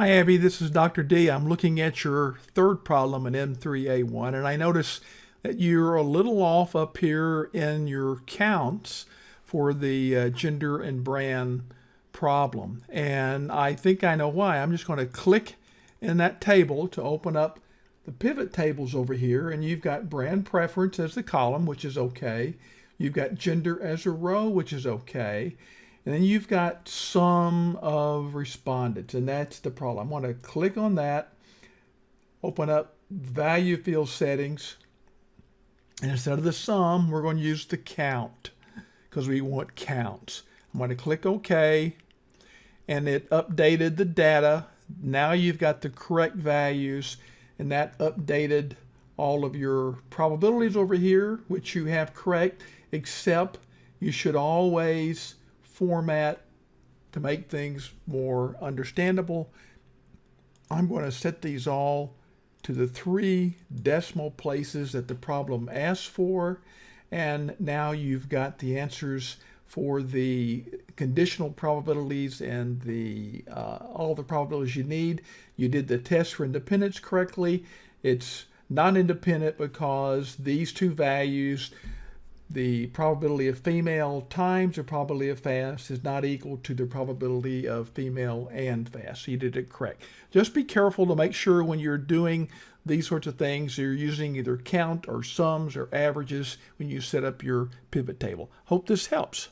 Hi, Abby. This is Dr. D. I'm looking at your third problem in M3A1, and I notice that you're a little off up here in your counts for the uh, gender and brand problem. And I think I know why. I'm just going to click in that table to open up the pivot tables over here, and you've got brand preference as the column, which is okay. You've got gender as a row, which is okay. And then you've got sum of respondents, and that's the problem. I want to click on that, open up value field settings, and instead of the sum, we're going to use the count because we want counts. I'm going to click OK, and it updated the data. Now you've got the correct values, and that updated all of your probabilities over here, which you have correct, except you should always format to make things more understandable. I'm going to set these all to the three decimal places that the problem asks for. And now you've got the answers for the conditional probabilities and the uh, all the probabilities you need. You did the test for independence correctly. It's non-independent because these two values the probability of female times the probability of fast is not equal to the probability of female and fast. You did it correct. Just be careful to make sure when you're doing these sorts of things, you're using either count or sums or averages when you set up your pivot table. Hope this helps.